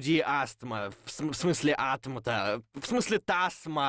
студии астма. В, см- в смысле атма-то. В смысле тасма.